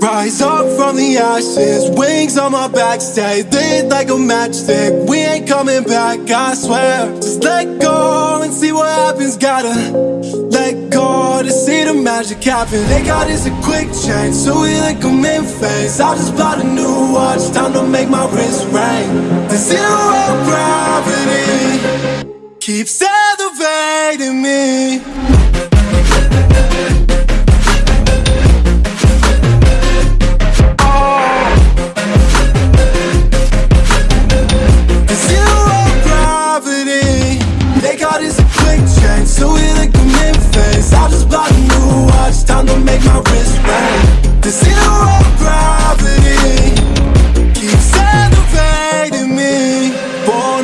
Rise up from the ashes, wings on my back, stay lit like a matchstick. We ain't coming back, I swear. Just let go and see what happens. Gotta let go to see the magic happen. They got us a quick change, so we like them in phase. I just bought a new watch, time to make my wrist ring. The zero gravity keeps elevating me.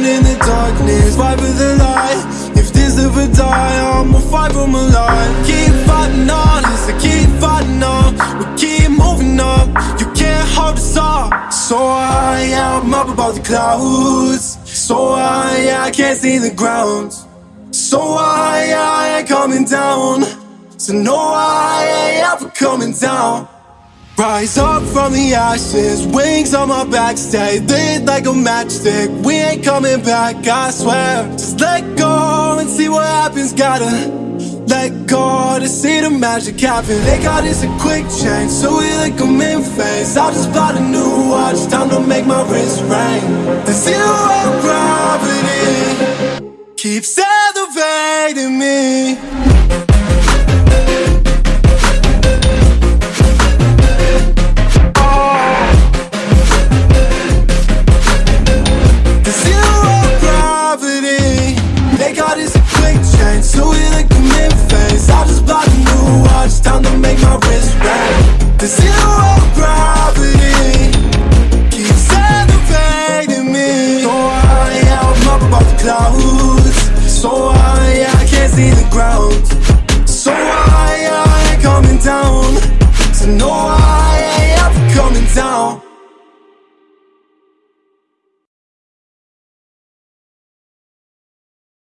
In the darkness Fight for the light. If this ever die I'ma fight for my life. Keep fighting on Yes, I keep fighting on. We keep moving up. You can't hold us up. So I am up above the clouds. So I, I can't see the ground. So I, I ain't coming down. So no, I ain't ever coming down Rise up from the ashes, wings on my back, stay lit like a matchstick. We ain't coming back, I swear. Just let go and see what happens. Gotta let go to see the magic happen. They got us a quick change, so we like them in phase. I just bought a new watch, time to make my wrist ring. The zero gravity keeps elevating me. Zero gravity Keeps elevating me. So I, I'm up above clouds So I, I can't see the ground. So I,